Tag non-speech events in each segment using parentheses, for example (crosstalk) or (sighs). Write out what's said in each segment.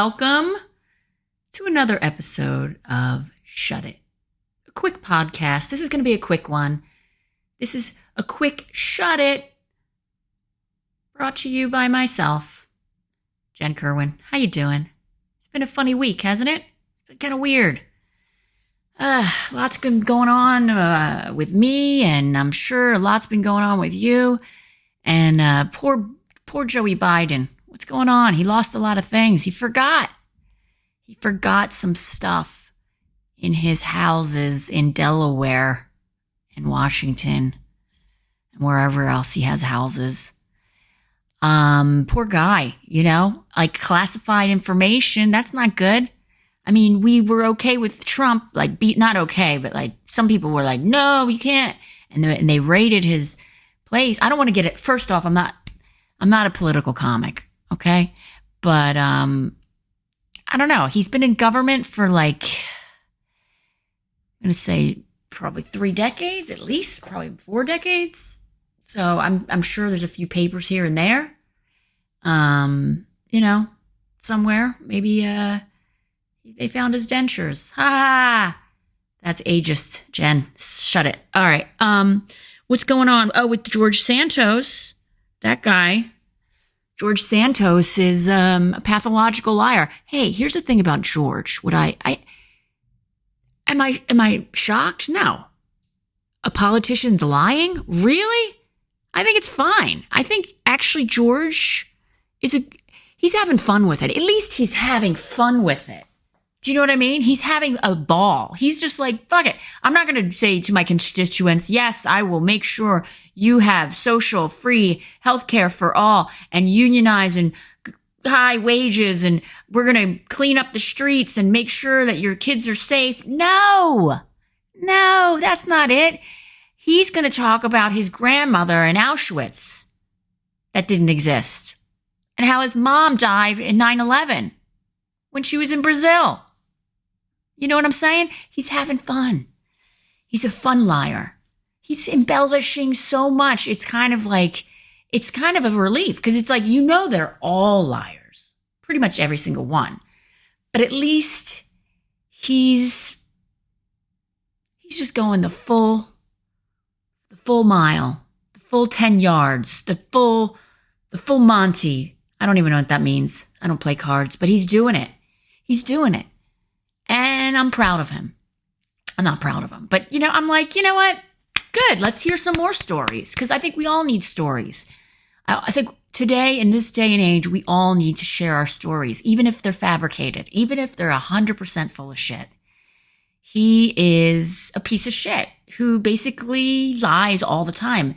welcome to another episode of Shut It, a quick podcast. This is going to be a quick one. This is a quick Shut It brought to you by myself, Jen Kerwin. How you doing? It's been a funny week, hasn't it? It's been kind of weird. Uh, lots been going on uh, with me, and I'm sure lots been going on with you. And uh, poor, poor Joey Biden. What's going on? He lost a lot of things. He forgot. He forgot some stuff in his houses in Delaware and Washington and wherever else he has houses. Um, poor guy, you know, like classified information. That's not good. I mean, we were okay with Trump, like, be, not okay, but like some people were like, no, you can't. And they, and they raided his place. I don't want to get it. First off, I'm not, I'm not a political comic. Okay. But, um, I don't know. He's been in government for like, I'm to say probably three decades, at least probably four decades. So I'm, I'm sure there's a few papers here and there. Um, you know, somewhere, maybe, uh, they found his dentures. Ha! That's ageist, Jen. Shut it. All right. Um, what's going on? Oh, with George Santos, that guy. George Santos is um, a pathological liar. Hey, here's the thing about George. Would I, I, am I, am I shocked? No. A politician's lying? Really? I think it's fine. I think actually George is a, he's having fun with it. At least he's having fun with it. Do you know what I mean? He's having a ball. He's just like, fuck it. I'm not going to say to my constituents, yes, I will make sure you have social, free healthcare for all and unionize and high wages and we're going to clean up the streets and make sure that your kids are safe. No, no, that's not it. He's going to talk about his grandmother in Auschwitz that didn't exist and how his mom died in 9 11 when she was in Brazil. You know what I'm saying? He's having fun. He's a fun liar. He's embellishing so much. It's kind of like, it's kind of a relief because it's like, you know, they're all liars, pretty much every single one. But at least he's, he's just going the full, the full mile, the full 10 yards, the full, the full Monty. I don't even know what that means. I don't play cards, but he's doing it. He's doing it. And I'm proud of him. I'm not proud of him, but you know, I'm like, you know what? Good. Let's hear some more stories because I think we all need stories. I, think today, in this day and age, we all need to share our stories, even if they're fabricated, even if they're 100% full of shit. He is a piece of shit who basically lies all the time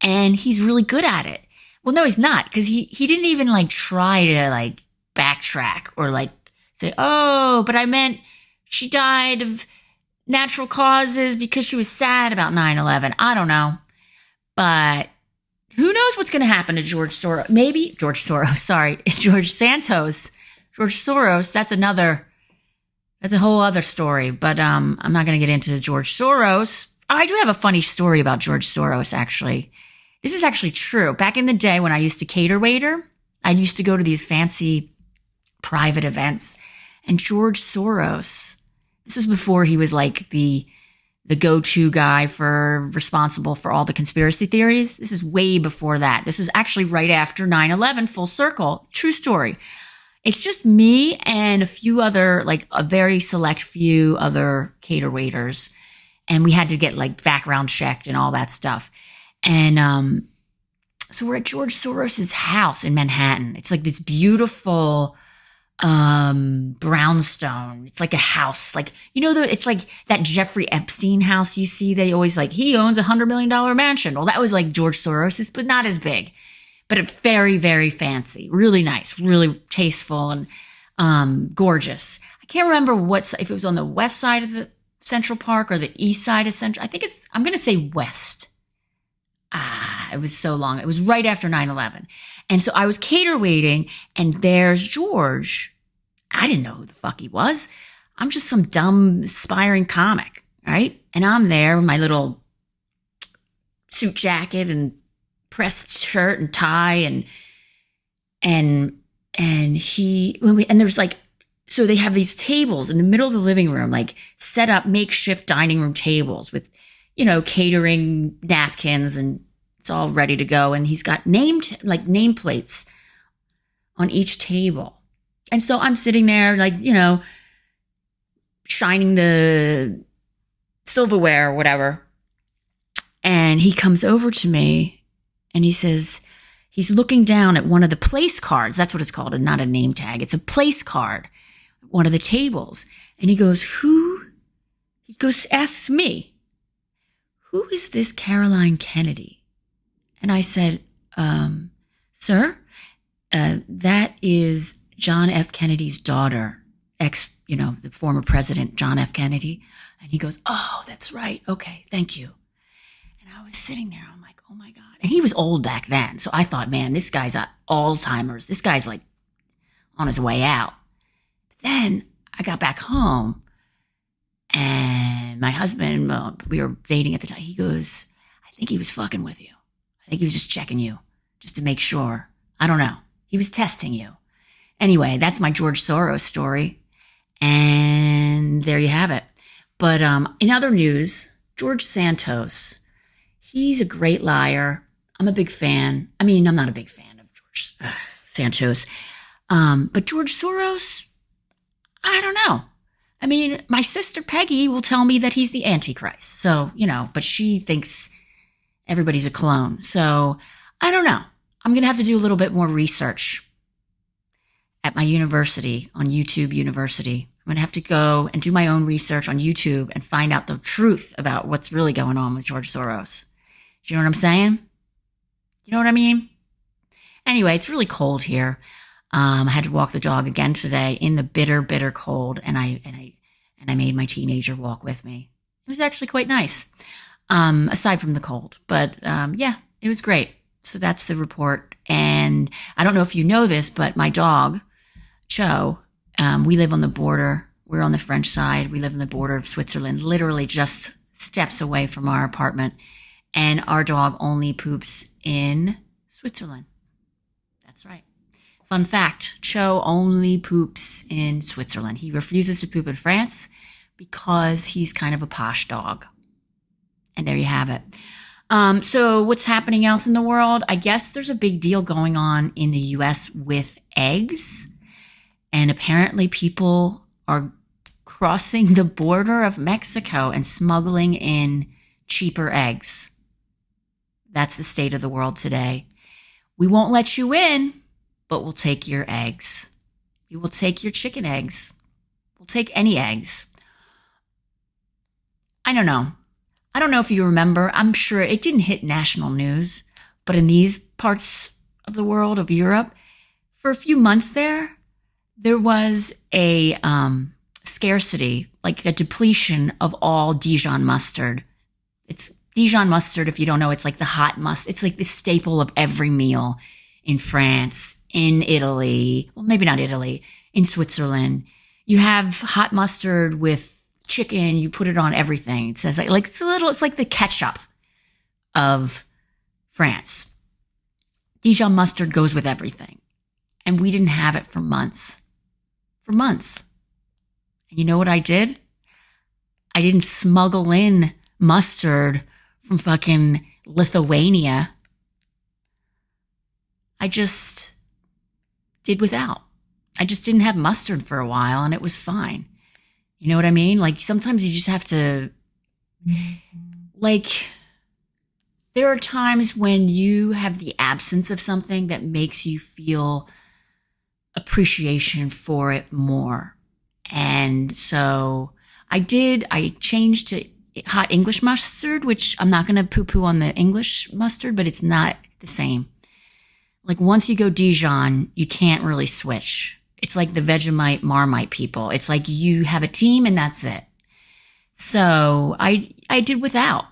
and he's really good at it. Well, no, he's not because he, he didn't even like try to like backtrack or like say, oh, but I meant she died of natural causes because she was sad about 9 11. I don't know. But who knows what's going to happen to George Soros? Maybe George Soros, (laughs) sorry, (laughs) George Santos. George Soros, that's another, that's a whole other story. But um, I'm not going to get into George Soros. I do have a funny story about George Soros, actually. This is actually true. Back in the day when I used to cater waiter, I used to go to these fancy private events and George Soros. This was before he was like the the go-to guy for responsible for all the conspiracy theories. This is way before that. This is actually right after 9/11 full circle. True story. It's just me and a few other like a very select few other cater waiters and we had to get like background checked and all that stuff. And um so we're at George Soros's house in Manhattan. It's like this beautiful um brownstone. It's like a house. Like you know the it's like that jeffrey epstein house you see they always like he owns a hundred million dollar mansion. Well that was like george soros's but not as big. But very very fancy. Really nice. Really tasteful and um gorgeous. I can't remember what if it was on the west side of the central park or the east side of central i think it's i'm gonna say west. Ah it was so long. It was right after 9-11 and so I was cater waiting and there's George. I didn't know who the fuck he was. I'm just some dumb aspiring comic, right? And I'm there with my little suit jacket and pressed shirt and tie and and and he and there's like so they have these tables in the middle of the living room, like set up makeshift dining room tables with, you know, catering napkins and it's all ready to go. And he's got named like nameplates on each table. And so I'm sitting there, like, you know, shining the silverware or whatever. And he comes over to me and he says, he's looking down at one of the place cards. That's what it's called, and not a name tag. It's a place card, one of the tables. And he goes, Who? He goes, asks me, Who is this Caroline Kennedy? And I said, um, Sir, uh, that is John F. Kennedy's daughter, ex, you know, the former president, John F. Kennedy. And he goes, Oh, that's right. Okay, thank you. And I was sitting there. I'm like, Oh my God. And he was old back then. So I thought, man, this guy's Alzheimer's. This guy's like on his way out. But then I got back home and my husband, uh, we were dating at the time. He goes, I think he was fucking with you. I think he was just checking you just to make sure. I don't know. He was testing you. Anyway, that's my George Soros story. And there you have it. But um, in other news, George Santos, he's a great liar. I'm a big fan. I mean, I'm not a big fan of George uh, Santos. Um, but George Soros, I don't know. I mean, my sister Peggy will tell me that he's the Antichrist. So, you know, but she thinks everybody's a clone. So I don't know. I'm going to have to do a little bit more research at my university on YouTube University. I'm going to have to go and do my own research on YouTube and find out the truth about what's really going on with George Soros. Do you know what I'm saying? You know what I mean? Anyway, it's really cold here. Um, I had to walk the dog again today in the bitter, bitter cold, and I and I and I made my teenager walk with me. It was actually quite nice, um, aside from the cold. But um, yeah, it was great. So that's the report. And I don't know if you know this, but my dog, Cho, um, we live on the border. We're on the French side. We live on the border of Switzerland, literally just steps away from our apartment. And our dog only poops in Switzerland. That's right. Fun fact Cho only poops in Switzerland. He refuses to poop in France because he's kind of a posh dog. And there you have it. Um, so, what's happening else in the world? I guess there's a big deal going on in the US with eggs. And apparently, people are crossing the border of Mexico and smuggling in cheaper eggs. That's the state of the world today. We won't let you in, but we'll take your eggs. We will take your chicken eggs. We'll take any eggs. I don't know. I don't know if you remember. I'm sure it didn't hit national news, but in these parts of the world, of Europe, for a few months there, there was a um, scarcity, like a depletion of all Dijon mustard. It's Dijon mustard, if you don't know, it's like the hot mustard. It's like the staple of every meal in France, in Italy. Well, maybe not Italy, in Switzerland. You have hot mustard with chicken. You put it on everything. It says like, like it's a little, it's like the ketchup of France. Dijon mustard goes with everything. And we didn't have it for months. For months. And you know what I did? I didn't smuggle in mustard from fucking Lithuania. I just did without. I just didn't have mustard for a while and it was fine. You know what I mean? Like sometimes you just have to, like, there are times when you have the absence of something that makes you feel appreciation for it more. And so I did, I changed to hot English mustard, which I'm not going to poo poo on the English mustard, but it's not the same. Like once you go Dijon, you can't really switch. It's like the Vegemite Marmite people. It's like you have a team and that's it. So I, I did without.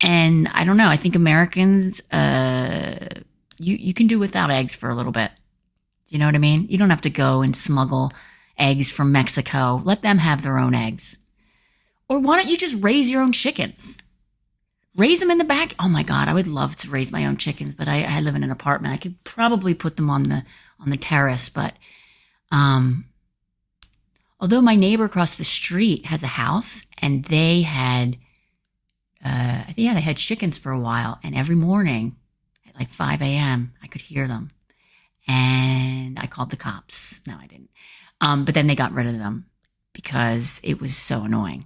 And I don't know. I think Americans, uh, you, you can do without eggs for a little bit. Do you know what I mean? You don't have to go and smuggle eggs from Mexico. Let them have their own eggs. Or why don't you just raise your own chickens? Raise them in the back. Oh my God, I would love to raise my own chickens, but I, I live in an apartment. I could probably put them on the on the terrace, but um, Although my neighbor across the street has a house and they had, uh, I think, yeah, they had chickens for a while. And every morning at like 5 a.m., I could hear them. And I called the cops. No, I didn't. Um, but then they got rid of them because it was so annoying.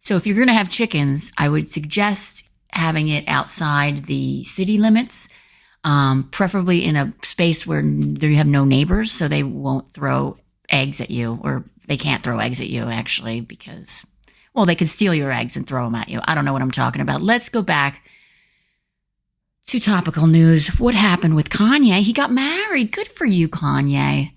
So if you're going to have chickens, I would suggest having it outside the city limits, um, preferably in a space where you have no neighbors, so they won't throw eggs at you, or they can't throw eggs at you actually because, well, they could steal your eggs and throw them at you. I don't know what I'm talking about. Let's go back to topical news. What happened with Kanye? He got married. Good for you, Kanye.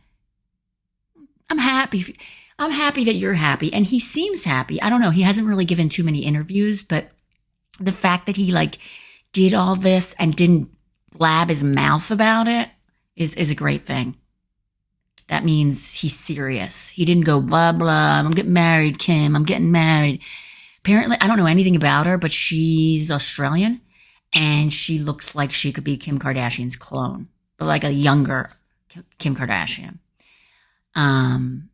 I'm happy. I'm happy that you're happy. And he seems happy. I don't know. He hasn't really given too many interviews, but the fact that he like did all this and didn't blab his mouth about it is, is a great thing. That means he's serious. He didn't go blah, blah. I'm getting married, Kim. I'm getting married. Apparently, I don't know anything about her, but she's Australian and she looks like she could be Kim Kardashian's clone, but like a younger Kim Kardashian. Um,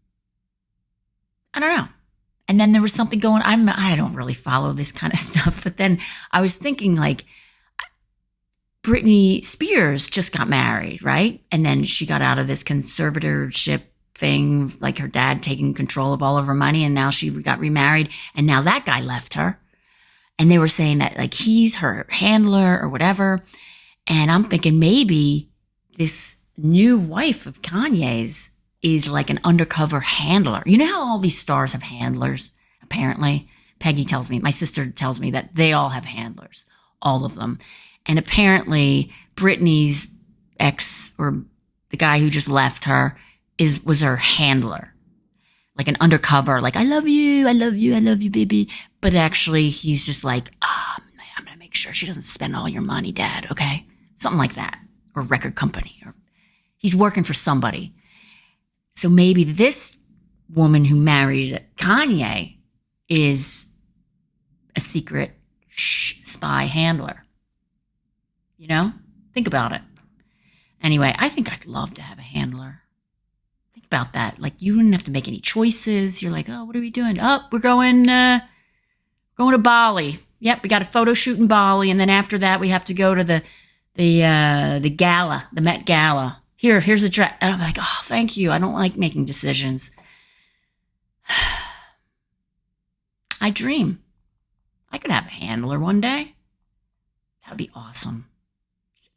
I don't know. And then there was something going. I'm I don't really follow this kind of (laughs) stuff, but then I was thinking like Britney Spears just got married, right? And then she got out of this conservatorship thing, like her dad taking control of all of her money, and now she got remarried, and now that guy left her. And they were saying that like he's her handler or whatever. And I'm thinking maybe this new wife of Kanye's is like an undercover handler. You know how all these stars have handlers, apparently? Peggy tells me, my sister tells me that they all have handlers, all of them. And apparently Britney's ex or the guy who just left her is was her handler. Like an undercover, like I love you, I love you, I love you, baby. But actually he's just like, ah, oh, I'm gonna make sure she doesn't spend all your money, dad, okay? Something like that. Or record company. Or he's working for somebody. So maybe this woman who married Kanye is a secret spy handler. You know, think about it. Anyway, I think I'd love to have a handler. Think about that. Like you wouldn't have to make any choices. You're like, oh, what are we doing? Oh, we're going, uh, going to Bali. Yep, we got a photo shoot in Bali, and then after that, we have to go to the the uh, the gala, the Met Gala. Here, here's the dress, and I'm like, oh, thank you. I don't like making decisions. (sighs) I dream. I could have a handler one day. That would be awesome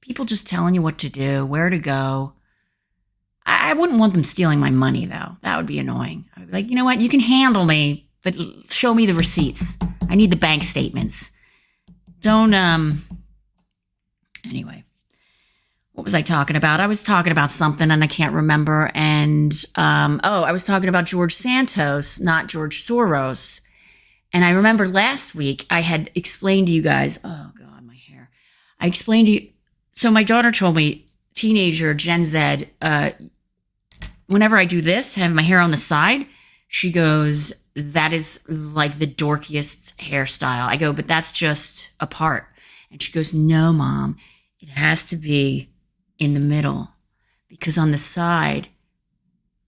people just telling you what to do, where to go. I, I wouldn't want them stealing my money, though. That would be annoying. I'd be like, you know what? You can handle me, but show me the receipts. I need the bank statements. Don't, um, anyway. What was I talking about? I was talking about something and I can't remember. And, um, oh, I was talking about George Santos, not George Soros. And I remember last week I had explained to you guys, oh God, my hair. I explained to you, so my daughter told me, teenager Gen Z, uh, whenever I do this, have my hair on the side, she goes, that is like the dorkiest hairstyle. I go, but that's just a part. And she goes, no, mom, it has to be in the middle because on the side,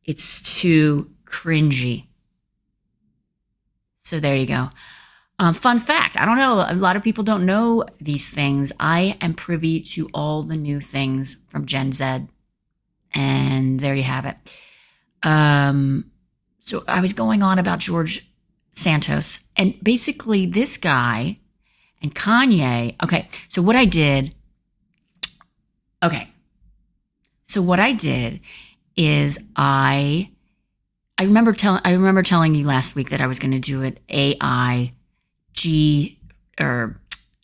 it's too cringy. So there you go. Um, fun fact I don't know, a lot of people don't know these things. I am privy to all the new things from Gen Z. And there you have it. Um, so I was going on about George Santos, and basically, this guy and Kanye. Okay, so what I did, okay, so what I did is I, I remember telling, I remember telling you last week that I was going to do an AI G or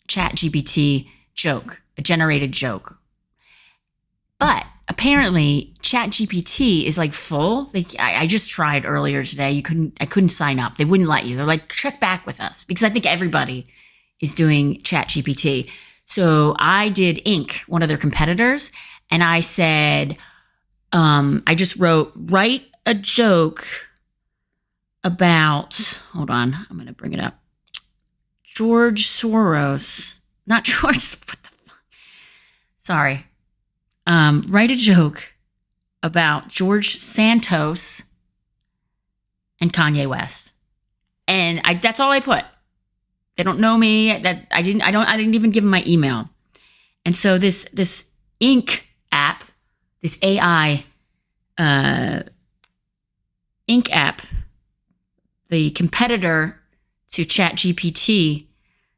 Chat GPT joke, a generated joke. But apparently chat gpt is like full. Like I, I, just tried earlier today. You couldn't i couldn't sign up. They wouldn't let you. They're like check back with us because i think everybody is doing chat gpt so i did Ink, one of their competitors and i said um, i just wrote write a joke about hold on i'm going to bring it up George Soros, not (laughs) George, what the fuck? Sorry. Um, write a joke about George Santos and Kanye West. And I, that's all I put. They don't know me. That I didn't. I don't. I didn't even give them my email. And so this this Ink app, this AI uh, Ink app, the competitor to Chat GPT.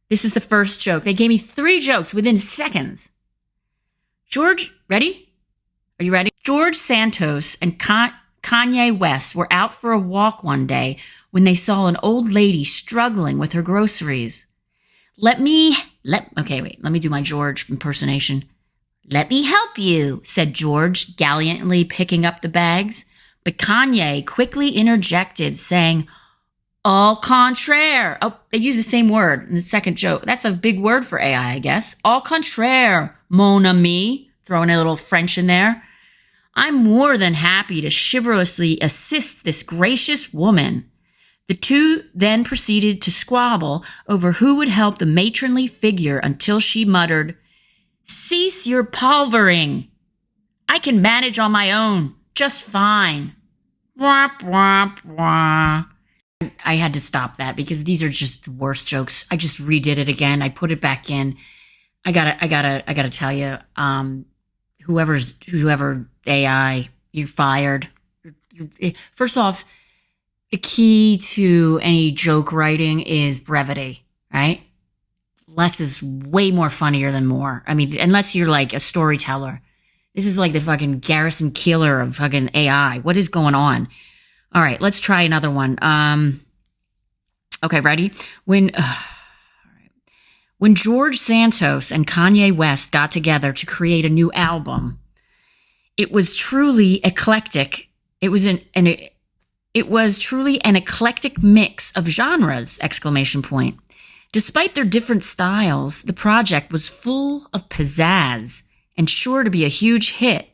This is the first joke. They gave me three jokes within seconds. George, ready? Are you ready? George Santos and Kanye West were out for a walk one day when they saw an old lady struggling with her groceries. Let me, let, okay, wait, let me do my George impersonation. Let me help you, said George, gallantly picking up the bags. But Kanye quickly interjected, saying, Au contraire. Oh, they use the same word in the second joke. That's a big word for AI, I guess. Au contraire, mon ami. Throwing a little French in there. I'm more than happy to chivalrously assist this gracious woman. The two then proceeded to squabble over who would help the matronly figure until she muttered, Cease your palvering. I can manage on my own just fine. Womp, womp, womp. I had to stop that because these are just the worst jokes. I just redid it again. I put it back in. I gotta, I gotta, I gotta tell you, um, whoever's, whoever AI, you're fired. First off, the key to any joke writing is brevity, right? Less is way more funnier than more. I mean, unless you're like a storyteller. This is like the fucking Garrison Keillor of fucking AI. What is going on? All right, let's try another one. Um, okay, ready? When (sighs) uh, when George Santos and Kanye West got together to create a new album, it was truly eclectic. It was an, an it was truly an eclectic mix of genres! Exclamation point. Despite their different styles, the project was full of pizzazz and sure to be a huge hit.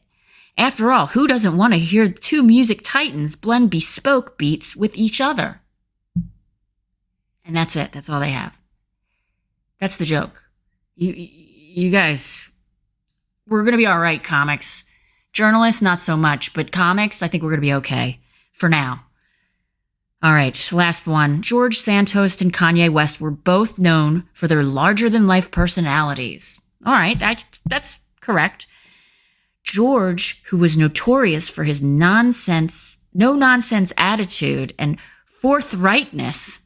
After all, who doesn't want to hear two music titans blend bespoke beats with each other? And that's it. That's all they have. That's the joke. You, you guys, we're going to be all right, comics. Journalists, not so much, but comics, I think we're going to be okay for now. All right, last one. George Santos and Kanye West were both known for their larger than life personalities. All right, that, that's correct. George, who was notorious for his nonsense, no nonsense attitude and forthrightness,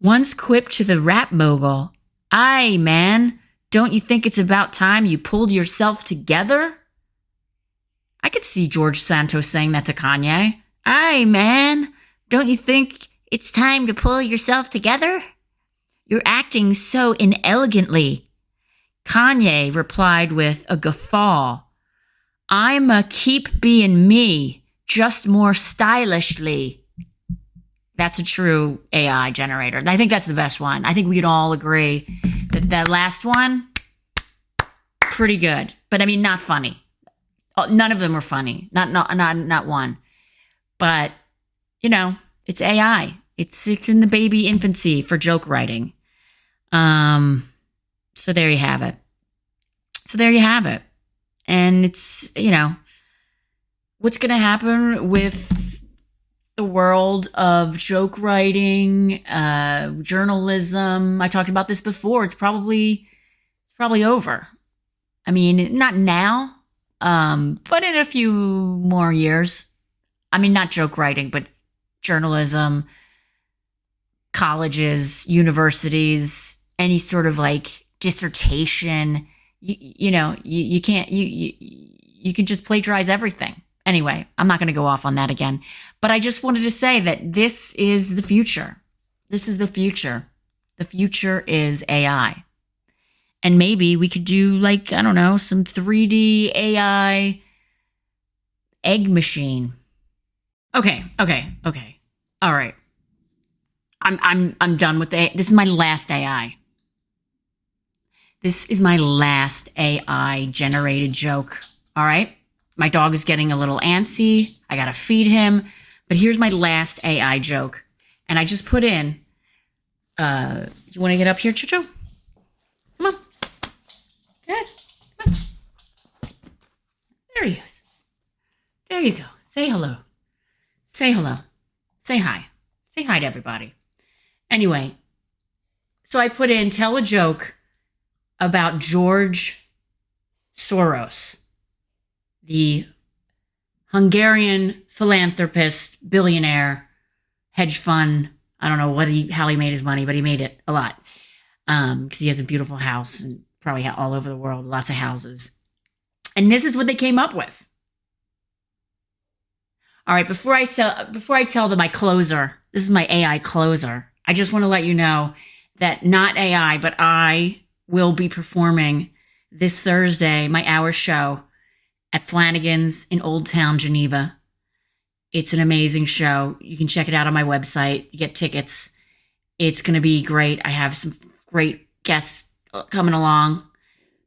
once quipped to the rap mogul, Aye, man, don't you think it's about time you pulled yourself together? I could see George Santos saying that to Kanye. Aye, man, don't you think it's time to pull yourself together? You're acting so inelegantly. Kanye replied with a guffaw. I'm a keep being me, just more stylishly. That's a true AI generator. I think that's the best one. I think we could all agree that that last one, pretty good. But I mean, not funny. Oh, none of them were funny. Not not not not one. But you know, it's AI. It's it's in the baby infancy for joke writing. Um, so there you have it. So there you have it. And it's, you know, what's going to happen with the world of joke writing, uh, journalism. I talked about this before. It's probably, it's probably over. I mean, not now, um, but in a few more years. I mean, not joke writing, but journalism, colleges, universities, any sort of like dissertation you, you know, you, you can't, you, you, you can just plagiarize everything. Anyway, I'm not going to go off on that again, but I just wanted to say that this is the future. This is the future. The future is AI. And maybe we could do like, I don't know, some 3D AI egg machine. Okay, okay, okay. All right. I'm I'm I'm done with the this is my last AI. This is my last AI generated joke. All right. My dog is getting a little antsy. I got to feed him. But here's my last AI joke. And I just put in, uh, you want to get up here, Chucho? Come on. Good. Come on. There he is. There you go. Say hello. say hello. Say hi. Say hi to everybody. Anyway, so I put in tell a joke about George Soros, the Hungarian philanthropist, billionaire, hedge fund. I don't know what he how he made his money, but he made it a lot because um, he has a beautiful house and probably all over the world, lots of houses. And this is what they came up with. All right, before I sell, before I tell them my closer, this is my AI closer. I just want to let you know that not AI, but I will be performing this Thursday my hour show at Flanagan's in Old Town, Geneva. It's an amazing show. You can check it out on my website. You get tickets. It's going to be great. I have some great guests coming along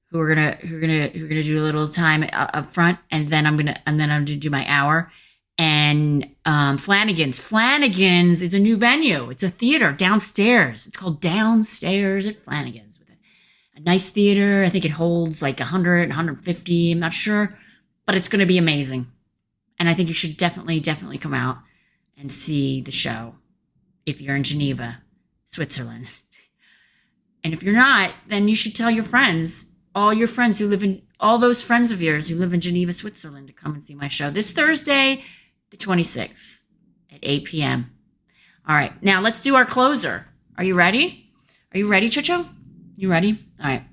who are gonna who are gonna who are gonna do a little time up front, and then I'm gonna and then I'm gonna do my hour. And um, Flanagan's Flanagan's is a new venue. It's a theater downstairs. It's called Downstairs at Flanagan's a, nice theater. I think it holds like 100, 150. I'm not sure, but it's going to be amazing. And I think you should definitely, definitely come out and see the show if you're in Geneva, Switzerland. And if you're not, then you should tell your friends, all your friends who live in, all those friends of yours who live in Geneva, Switzerland, to come and see my show this Thursday, the 26th at 8 p.m. All right, now let's do our closer. Are you ready? Are you ready, Chicho? You ready? All right.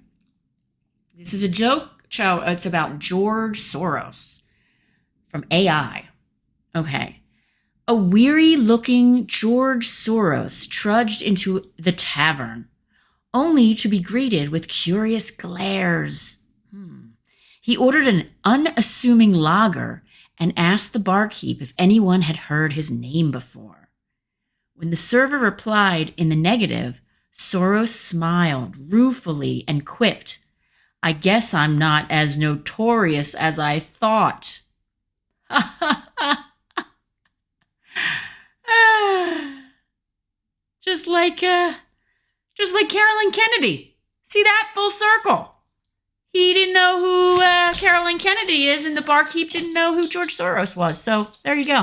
This is a joke. Cho, it's about George Soros from AI. Okay. A weary looking George Soros trudged into the tavern only to be greeted with curious glares. Hmm. He ordered an unassuming lager and asked the barkeep if anyone had heard his name before. When the server replied in the negative, Soros smiled ruefully and quipped, I guess I'm not as notorious as I thought. (laughs) Just like, uh, just like Carolyn Kennedy. See that? Full circle. He didn't know who uh, Carolyn Kennedy is, and the barkeep didn't know who George Soros was. So there you go.